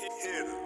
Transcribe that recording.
Hit,